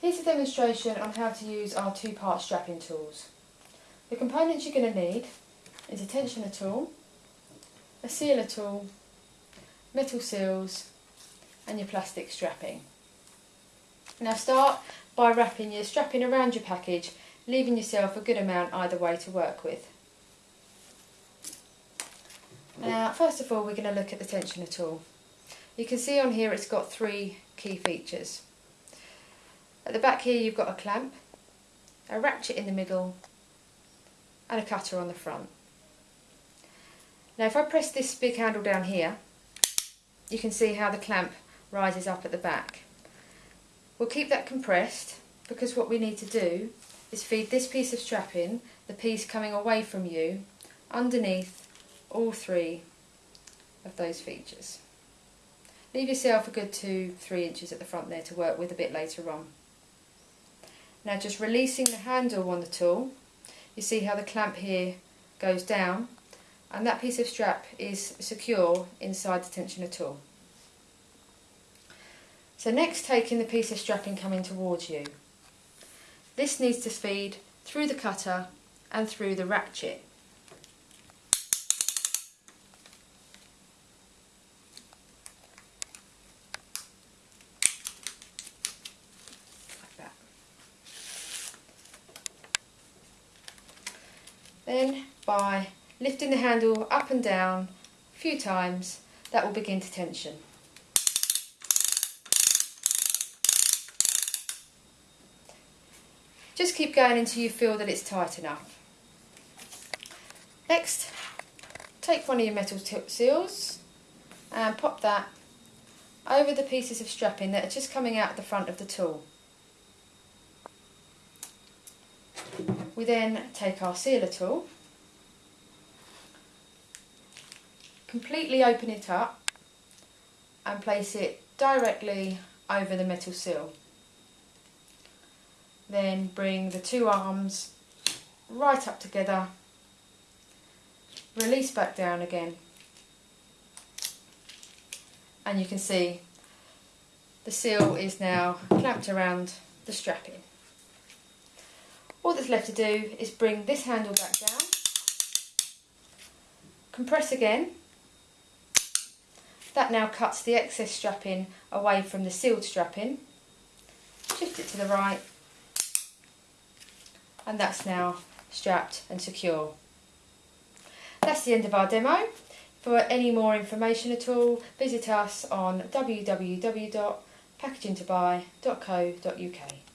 Here's a demonstration on how to use our two-part strapping tools. The components you're going to need is a tensioner tool, a sealer tool, metal seals and your plastic strapping. Now start by wrapping your strapping around your package, leaving yourself a good amount either way to work with. Now first of all we're going to look at the tensioner tool. You can see on here it's got three key features. At the back here you've got a clamp, a ratchet in the middle and a cutter on the front. Now if I press this big handle down here you can see how the clamp rises up at the back. We'll keep that compressed because what we need to do is feed this piece of strapping, the piece coming away from you, underneath all three of those features. Leave yourself a good two, three inches at the front there to work with a bit later on. Now just releasing the handle on the tool, you see how the clamp here goes down and that piece of strap is secure inside the tensioner tool. So next taking the piece of strapping coming towards you. This needs to feed through the cutter and through the ratchet. Then by lifting the handle up and down a few times, that will begin to tension. Just keep going until you feel that it's tight enough. Next, take one of your metal seals and pop that over the pieces of strapping that are just coming out the front of the tool. We then take our sealer tool, completely open it up and place it directly over the metal seal. Then bring the two arms right up together, release back down again and you can see the seal is now clamped around the strapping. All that's left to do is bring this handle back down, compress again, that now cuts the excess strapping away from the sealed strapping, shift it to the right and that's now strapped and secure. That's the end of our demo. For any more information at all, visit us on www.packagingtobuy.co.uk.